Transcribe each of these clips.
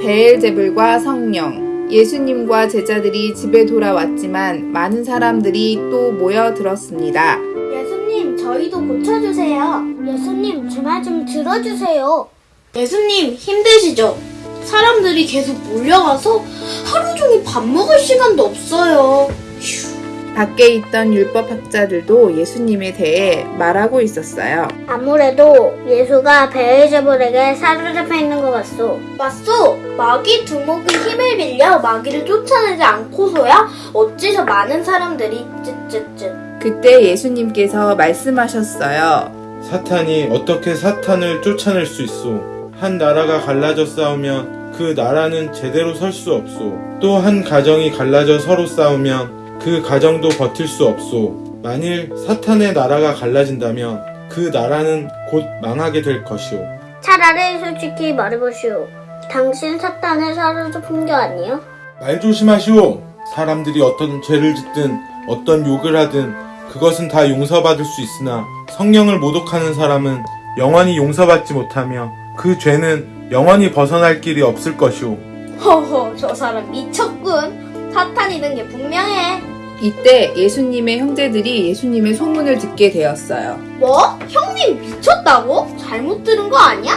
베엘제불과 성령, 예수님과 제자들이 집에 돌아왔지만 많은 사람들이 또 모여 들었습니다. 예수님, 저희도 고쳐주세요. 예수님, 제 말 좀 들어주세요. 예수님, 힘드시죠? 사람들이 계속 몰려가서 하루 종일 밥 먹을 시간도 없어요. 밖에 있던 율법학자들도 예수님에 대해 말하고 있었어요. 아무래도 예수가 베el제불에게 사로잡혀 있는 것 같소. 맞소. 마귀 두목이 힘을 빌려 마귀를 쫓아내지 않고서야 어찌서 많은 사람들이 쯧쯧쯧. 그때 예수님께서 말씀하셨어요. 사탄이 어떻게 사탄을 쫓아낼 수 있소? 한 나라가 갈라져 싸우면 그 나라는 제대로 설 수 없소. 또 한 가정이 갈라져 서로 싸우면 그 가정도 버틸 수 없소. 만일 사탄의 나라가 갈라진다면 그 나라는 곧 망하게 될 것이오. 차라리 솔직히 말해보시오. 당신 사탄을 사로잡은 게 아니에요? 말 조심하시오. 사람들이 어떤 죄를 짓든 어떤 욕을 하든 그것은 다 용서받을 수 있으나 성령을 모독하는 사람은 영원히 용서받지 못하며 그 죄는 영원히 벗어날 길이 없을 것이오. 허허, 저 사람 미쳤군. 사탄이는 게 분명해. 이때 예수님의 형제들이 예수님의 소문을 듣게 되었어요. 뭐? 형님 미쳤다고? 잘못 들은 거 아니야?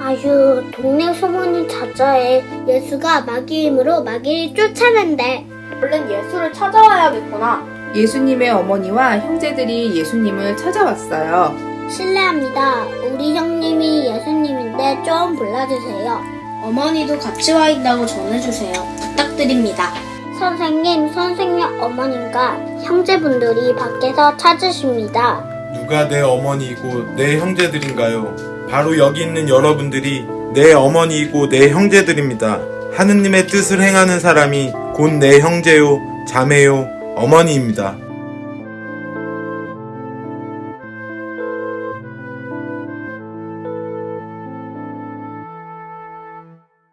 아유, 동네 소문이 자자해. 예수가 마귀 힘으로 마귀를 쫓아낸대. 얼른 예수를 찾아와야겠구나. 예수님의 어머니와 형제들이 예수님을 찾아왔어요. 실례합니다. 우리 형님이 예수님인데 좀 불러주세요. 어머니도 같이 와 있다고 전해주세요. 부탁드립니다. 선생님, 선생님 어머님과 형제분들이 밖에서 찾으십니다. 누가 내 어머니이고 내 형제들인가요? 바로 여기 있는 여러분들이 내 어머니이고 내 형제들입니다. 하느님의 뜻을 행하는 사람이 곧 내 형제요, 자매요, 어머니입니다.